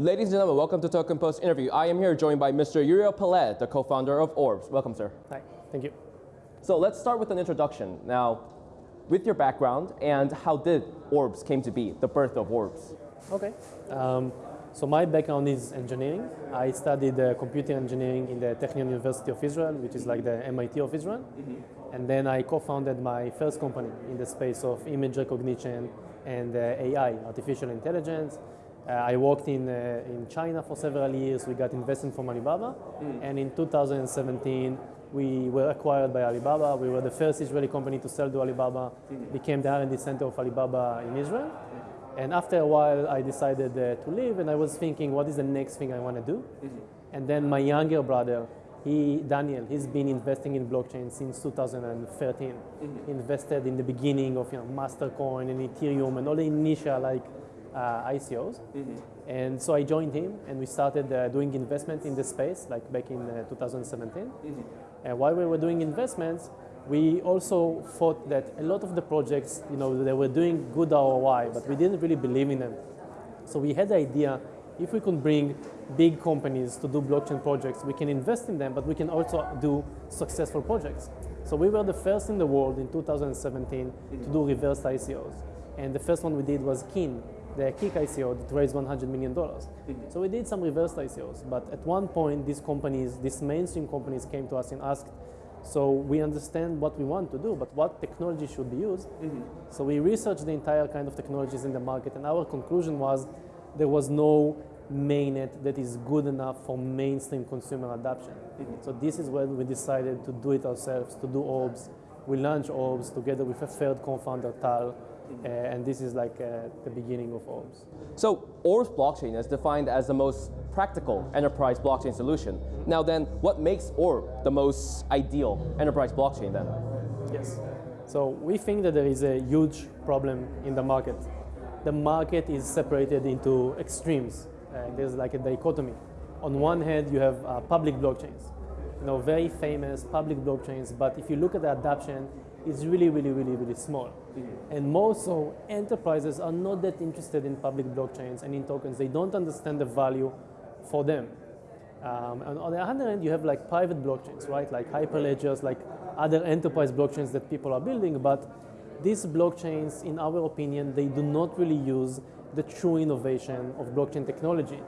Ladies and gentlemen, welcome to Token Post interview. I am here joined by Mr. Uriel Peled, the co-founder of Orbs. Welcome, sir. Hi, thank you. So let's start with an introduction. Now, with your background and how did Orbs came to be, the birth of Orbs? Okay. Um, so my background is engineering. I studied uh, computer engineering in the Technion University of Israel, which is like the MIT of Israel. Mm-hmm. And then I co-founded my first company in the space of image recognition and uh, AI, artificial intelligence. Uh, I worked in, uh, in China for several years. We got investment from Alibaba. Mm. And in 2017, we were acquired by Alibaba. We were the first Israeli company to sell to Alibaba, mm. became the R&D center of Alibaba in Israel. And after a while, I decided uh, to leave, and I was thinking, what is the next thing I want to do? Mm-hmm. And then my younger brother, he, Daniel, he's been investing in blockchain since 2013. Mm-hmm. Invested in the beginning of you know, Mastercoin and Ethereum and all the initial like uh, ICOs. Mm-hmm. And so I joined him, and we started uh, doing investment in the space, like back in uh, 2017. Mm-hmm. And while we were doing investments, we also thought that a lot of the projects, you know, they were doing good ROI, but we didn't really believe in them. So we had the idea, if we could bring big companies to do blockchain projects, we can invest in them, but we can also do successful projects. So we were the first in the world in 2017 to do reverse ICOs. And the first one we did was Kin, the Kik ICO that raised $100 million. So we did some reverse ICOs, but at one point these companies, these mainstream companies came to us and asked, so we understand what we want to do, but what technology should be used. Mm-hmm. So we researched the entire kind of technologies in the market, and our conclusion was there was no mainnet that is good enough for mainstream consumer adoption. Mm-hmm. So this is when we decided to do it ourselves, to do Orbs. We launched Orbs together with a third co-founder, Tal, uh, and this is like uh, the beginning of Orbs. So Orbs blockchain is defined as the most practical enterprise blockchain solution. Now then, what makes Orb the most ideal enterprise blockchain then? Yes. So we think that there is a huge problem in the market. The market is separated into extremes. Uh, there's like a dichotomy. On one hand, you have uh, public blockchains, you know, very famous public blockchains, but if you look at the adoption, it's really, really, really, really small. Mm-hmm. And more so, enterprises are not that interested in public blockchains and in tokens. They don't understand the value for them. Um, and on the other hand, you have like private blockchains, right? Like Hyperledgers, like other enterprise blockchains that people are building. But these blockchains, in our opinion, they do not really use the true innovation of blockchain technology.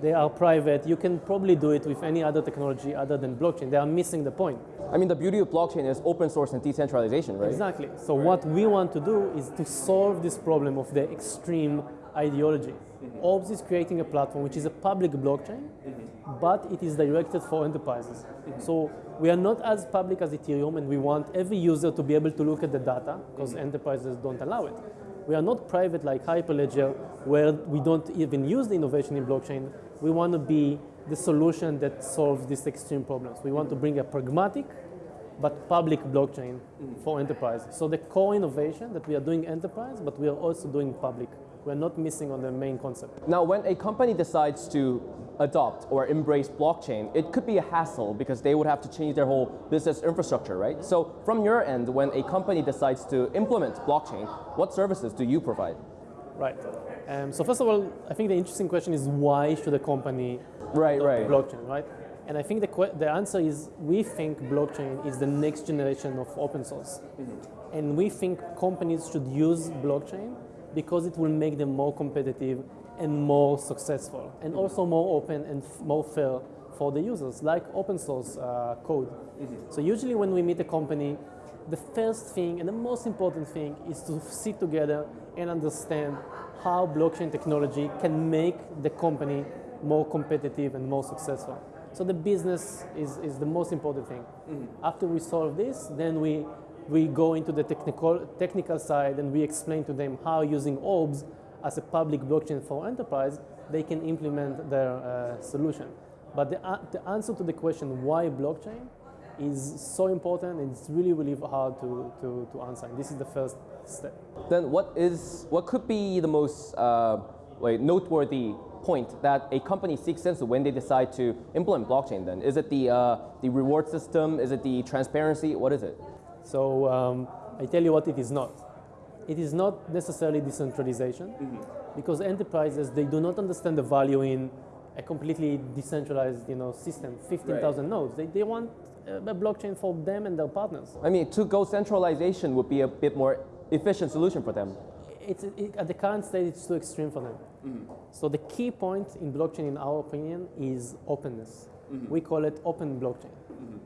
They are private. You can probably do it with any other technology other than blockchain. They are missing the point. I mean, the beauty of blockchain is open source and decentralization, right? Exactly. So right. what we want to do is to solve this problem of the extreme ideology. Mm-hmm. Orbs is creating a platform which is a public blockchain, mm-hmm. but it is directed for enterprises. Mm-hmm. So we are not as public as Ethereum, and we want every user to be able to look at the data because mm-hmm. enterprises don't allow it. We are not private like Hyperledger, where we don't even use the innovation in blockchain. We want to be the solution that solves these extreme problems. We want to bring a pragmatic but public blockchain for enterprise. So the core innovation that we are doing enterprise, but we are also doing public. We're not missing on the main concept. Now, when a company decides to adopt or embrace blockchain, it could be a hassle because they would have to change their whole business infrastructure, right? So from your end, when a company decides to implement blockchain, what services do you provide? Right. Um, so first of all, I think the interesting question is why should a company right, right. blockchain, right? And I think the, the answer is we think blockchain is the next generation of open source. Mm-hmm. And we think companies should use blockchain because it will make them more competitive and more successful and mm-hmm. also more open and f- more fair for the users, like open source uh, code. Mm-hmm. So usually when we meet a company, the first thing and the most important thing is to sit together and understand how blockchain technology can make the company more competitive and more successful. So the business is, is the most important thing. Mm-hmm. After we solve this, then we, we go into the technical, technical side and we explain to them how using Orbs as a public blockchain for enterprise, they can implement their uh, solution. But the, uh, the answer to the question why blockchain is so important and it's really, really hard to, to, to answer. And this is the first step. Then what is, what could be the most uh, noteworthy point that a company seeks into when they decide to implement blockchain then? Is it the, uh, the reward system? Is it the transparency? What is it? So um, I tell you what it is not. It is not necessarily decentralization. Mm-hmm. because enterprises they do not understand the value in a completely decentralized you know system. 15,000 nodes. They, they want a blockchain for them and their partners. I mean, to go centralization would be a bit more efficient solution for them. it's it, at the current state, it's too extreme for them. So the key point in blockchain in our opinion is openness. We call it open blockchain.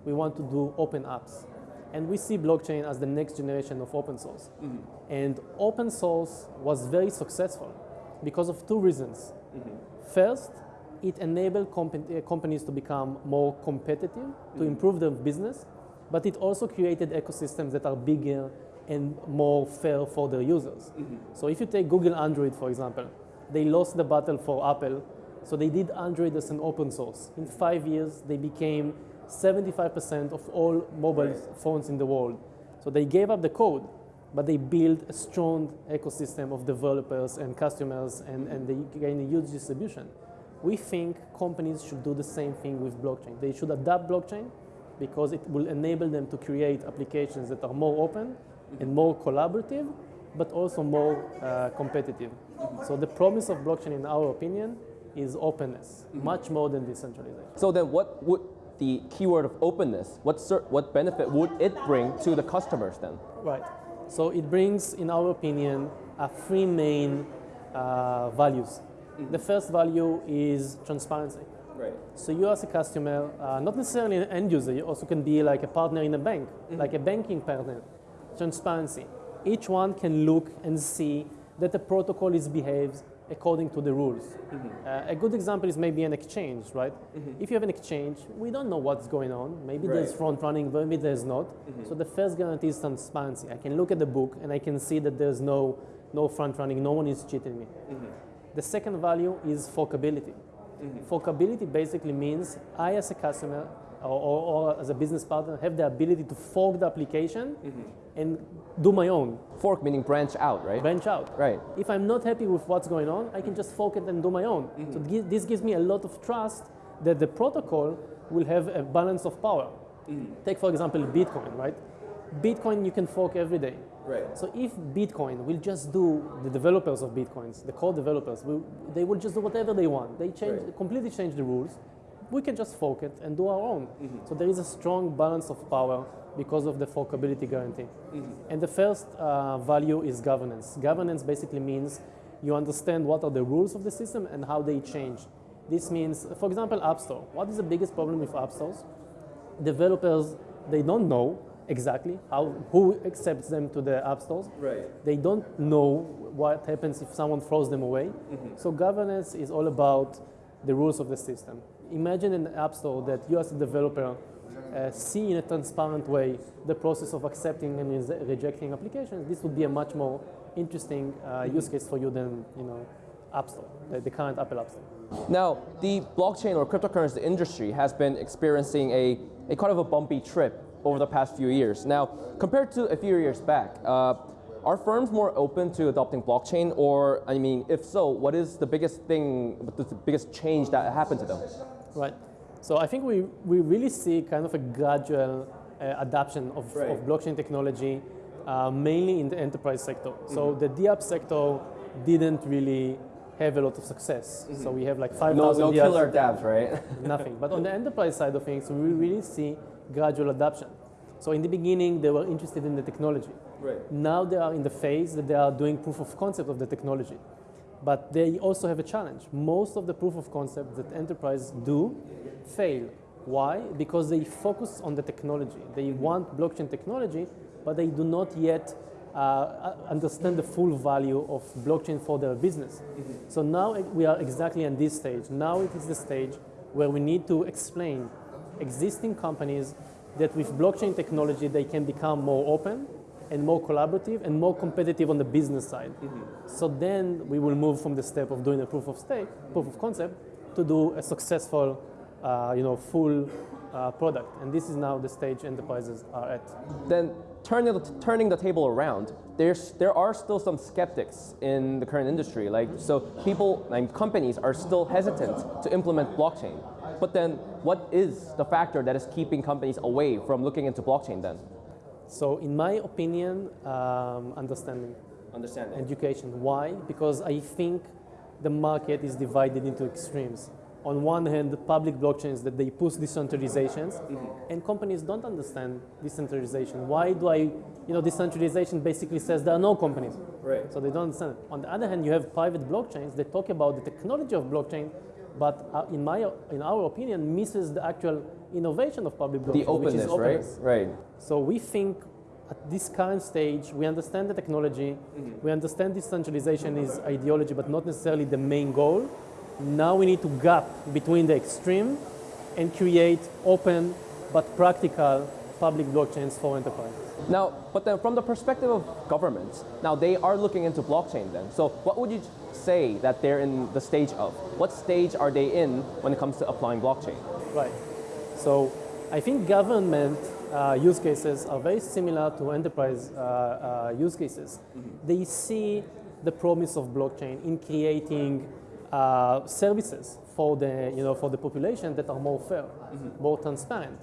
We want to do open apps and we see blockchain as the next generation of open source. Mm-hmm. And open source was very successful because of two reasons. Mm-hmm. First it enabled compa- uh, companies to become more competitive to mm-hmm. improve their business but it also created ecosystems that are bigger and more fair for their users. So if you take google android for example they lost the battle for apple. So they did android as an open source. In five years they became 75% of all mobile phones in the world. So they gave up the code but they built a strong ecosystem of developers and customers and, and they gain a huge distribution. We think companies should do the same thing with blockchain. They should adapt blockchain because it will enable them to create applications that are more open and more collaborative, but also more uh, competitive. So the promise of blockchain, in our opinion, is openness, much more than decentralization. So then what would the keyword of openness, what, what benefit would it bring to the customers then? Right. So it brings, in our opinion, three main uh, values. The first value is transparency. Right. So you as a customer, uh, not necessarily an end user, you also can be like a partner in a bank, like a banking partner. Transparency. Each one can look and see that the protocol is behaves according to the rules. Uh, a good example is maybe an exchange, right? Mm-hmm. If you have an exchange, we don't know what's going on. Maybe there's front running, maybe there's not. Mm-hmm. So the first guarantee is transparency. I can look at the book and I can see that there's no, no front running, no one is cheating me. Mm-hmm. The second value is forkability. Mm-hmm. Forkability basically means I, as a customer or, or, or as a business partner, have the ability to fork the application mm-hmm. and do my own, Fork meaning branch out, right? branch out. Right. If I'm not happy with what's going on, I can just fork it and do my own. Mm-hmm. So this gives me a lot of trust that the protocol will have a balance of power. Take, for example, Bitcoin, right? Bitcoin you can fork every day. Right. So if Bitcoin will just do the developers of Bitcoins, the core developers, will, they will just do whatever they want. They change, Right. completely change the rules. We can just fork it and do our own. So there is a strong balance of power because of the forkability guarantee. And the first uh, value is governance. Governance basically means you understand what are the rules of the system and how they change. This means, for example, App Store. What is the biggest problem with App Stores? Developers, they don't know exactly how, who accepts them to the app stores. Right. They don't know what happens if someone throws them away. So governance is all about the rules of the system. Imagine an app store that you as a developer uh, see in a transparent way the process of accepting and rejecting applications. This would be a much more interesting uh, use case for you than you know App Store, the, the current Apple App Store. Now, the blockchain or cryptocurrency industry has been experiencing a, a kind of a bumpy trip over the past few years. Now, compared to a few years back, uh, are firms more open to adopting blockchain, or I mean, if so, what is the biggest thing, the biggest change that happened to them? Right. So I think we, we really see kind of a gradual uh, adoption of, Right. of blockchain technology, uh, mainly in the enterprise sector. So the DApp sector didn't really have a lot of success. So we have like 5,000 No, no DApps, killer DApps, right? nothing. But on the enterprise side of things, we really see gradual adoption. So in the beginning, they were interested in the technology. right. Now they are in the phase that they are doing proof of concept of the technology. But they also have a challenge. Most of the proof of concept that enterprises do fail. Why? Because they focus on the technology. They mm-hmm. want blockchain technology, but they do not yet uh, uh, understand the full value of blockchain for their business. Mm-hmm. So now we are exactly in this stage. Now it is the stage where we need to explain existing companies that with blockchain technology they can become more open and more collaborative and more competitive on the business side. So then we will move from the step of doing a proof of stake, proof of concept, to do a successful, uh, you know, full uh, product. And this is now the stage enterprises are at. Then turning the, turning the table around, there's, there are still some skeptics in the current industry. Like, so people and companies are still hesitant to implement blockchain. But then what is the factor that is keeping companies away from looking into blockchain then? So in my opinion, um, understanding. Understanding. education. Why? Because I think the market is divided into extremes. On one hand, the public blockchains that they push decentralizations, and companies don't understand decentralization. Why do I, you know, decentralization basically says there are no companies. Right. So they don't understand. it. On the other hand, you have private blockchains that talk about the technology of blockchain, but uh, in my, in our opinion, misses the actual innovation of public blockchain, The which is openness, right? Right. So we think at this current stage, we understand the technology, we understand decentralization is ideology, but not necessarily the main goal. Now we need to gap between the extreme and create open but practical public blockchains for enterprise. Now, but then from the perspective of governments, now they are looking into blockchain then. So what would you say that they're in the stage of? What stage are they in when it comes to applying blockchain? Right. So I think government uh, use cases are very similar to enterprise uh, uh, use cases. They see the promise of blockchain in creating uh, services for the, you know, for the population that are more fair, more transparent.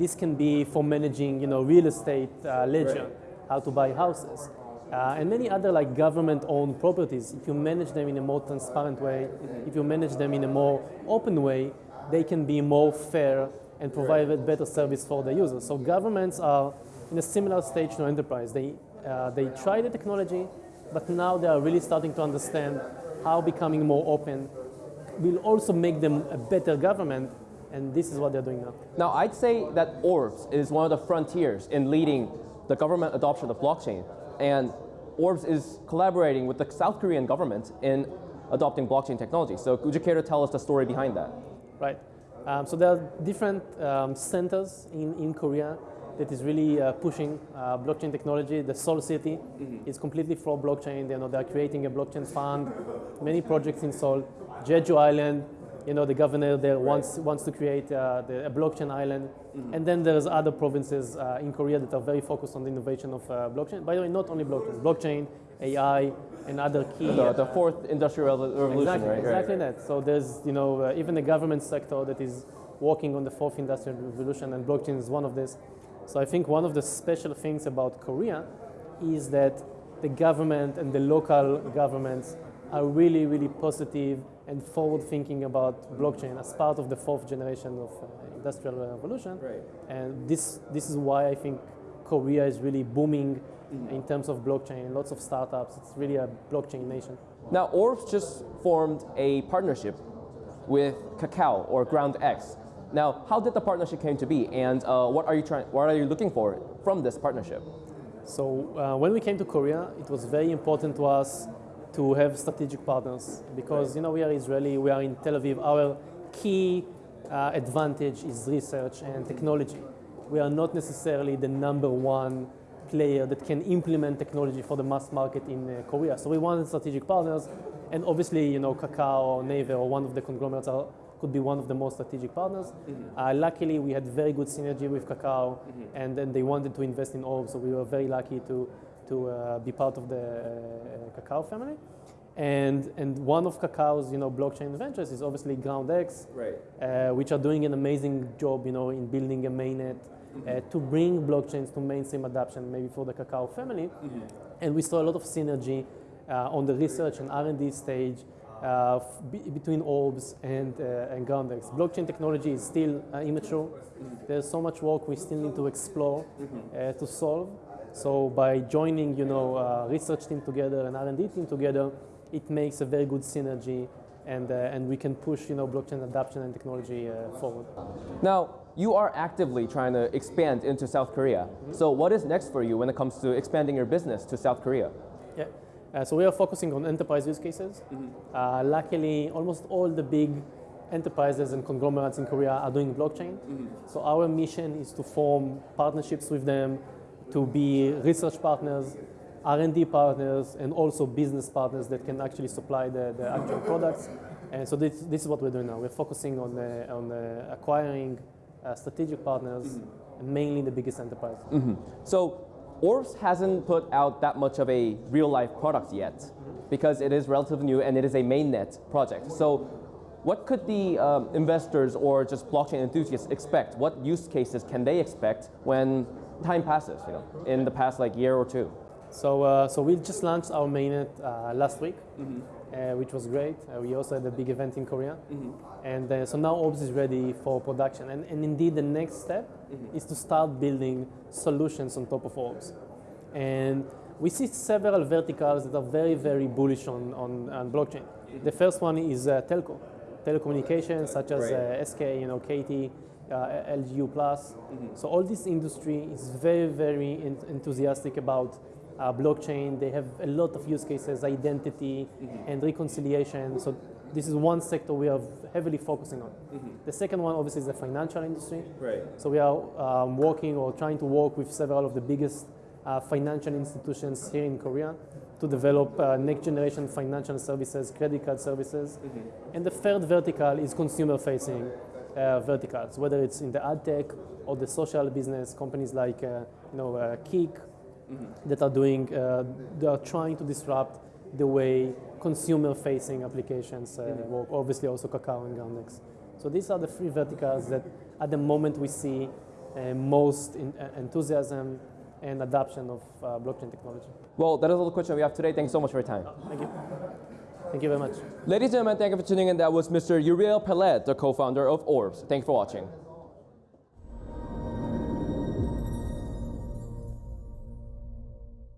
This can be for managing you know, real estate uh, ledger, how to buy houses. Uh, and many other like government-owned properties, if you manage them in a more transparent way, if you manage them in a more open way, they can be more fair and provide a better service for the users. So governments are in a similar stage to enterprise. They, uh, they try the technology, but now they are really starting to understand how becoming more open will also make them a better government, and this is what they're doing now. Now, I'd say that Orbs is one of the frontiers in leading the government adoption of blockchain. And Orbs is collaborating with the South Korean government in adopting blockchain technology. So would you care to tell us the story behind that? Right. Um, so there are different um, centers in, in Korea that is really uh, pushing uh, blockchain technology. The Seoul City is completely for blockchain. You know, they're creating a blockchain fund. Many projects in Seoul. Jeju Island, you know, the governor there wants wants to create uh, the, a blockchain island. And then there's other provinces uh, in Korea that are very focused on the innovation of uh, blockchain. By the way, not only blockchain, blockchain, AI, and other key. The, the fourth industrial revolution, Exactly, right? exactly that. So there's, you know, uh, even the government sector that is working on the fourth industrial revolution, and blockchain is one of this. So I think one of the special things about Korea is that the government and the local governments are really, really positive and forward thinking about blockchain as part of the fourth generation of uh, industrial revolution. Right. And this, this is why I think Korea is really booming in terms of blockchain. Lots of startups. It's really a blockchain nation. Now, Orbs just formed a partnership with Kakao or Ground X. Now, how did the partnership came to be, and uh, what are you trying? What are you looking for from this partnership? So uh, when we came to Korea, it was very important to us to have strategic partners because you know we are Israeli, we are in Tel Aviv. Our key uh, advantage is research and technology. We are not necessarily the number one player that can implement technology for the mass market in uh, Korea. So we wanted strategic partners, and obviously you know Kakao or Naver or one of the conglomerates are, could be one of the most strategic partners. Uh, luckily, we had very good synergy with Kakao, and then they wanted to invest in Orb, so we were very lucky to, to uh, be part of the uh, Kakao family. And, and one of Kakao's you know, blockchain ventures is obviously GroundX, Right. uh, which are doing an amazing job you know, in building a mainnet uh, to bring blockchains to mainstream adoption, maybe for the Kakao family. And we saw a lot of synergy uh, on the research and R&D stage uh, f- between Orbs and, uh, and GroundX. Blockchain technology is still uh, immature. There's so much work we still need to explore uh, to solve. So by joining, you know, uh, research team together and R&D team together, it makes a very good synergy, and uh, and we can push, you know, blockchain adoption and technology uh, forward. Now, you are actively trying to expand into South Korea. So, what is next for you when it comes to expanding your business to South Korea? Yeah. Uh, so we are focusing on enterprise use cases. Uh, luckily, almost all the big enterprises and conglomerates in Korea are doing blockchain. So our mission is to form partnerships with them, to be research partners, R&D partners, and also business partners that can actually supply the, the actual products. And so this, this is what we're doing now. We're focusing on, uh, on uh, acquiring uh, strategic partners, and mainly the biggest enterprise. So, Orbs hasn't put out that much of a real life product yet because it is relatively new and it is a mainnet project. So, what could the um, investors or just blockchain enthusiasts expect? What use cases can they expect when time passes, you know, in the past like year or two? So, uh, so we just launched our mainnet uh, last week. uh, which was great. Uh, we also had a big event in Korea. And uh, so now Orbs is ready for production. And, and indeed, the next step is to start building solutions on top of Orbs. And we see several verticals that are very, very bullish on, on, on blockchain. The first one is uh, telco, telecommunications, such as uh, SK, you know, KT, uh, LGU Plus. So all this industry is very, very en- enthusiastic about uh, blockchain. They have a lot of use cases, identity and reconciliation. So this is one sector we are heavily focusing on. The second one, obviously, is the financial industry. Right. So we are um, working or trying to work with several of the biggest uh, financial institutions here in Korea to develop uh, next generation financial services, credit card services. And the third vertical is consumer facing uh, verticals, whether it's in the ad tech or the social business, companies like uh, you know, uh, Kik that are doing, uh, they are trying to disrupt the way consumer facing applications uh, work, obviously also Kakao and GroundX. So these are the three verticals that at the moment we see uh, most in, uh, enthusiasm and adoption of uh, blockchain technology. Well, that is all the questions we have today. Thank you so much for your time. Thank you. Thank you very much. Ladies and gentlemen, thank you for tuning in. That was Mr. Uriel Peled, the co-founder of Orbs. Thank you for watching.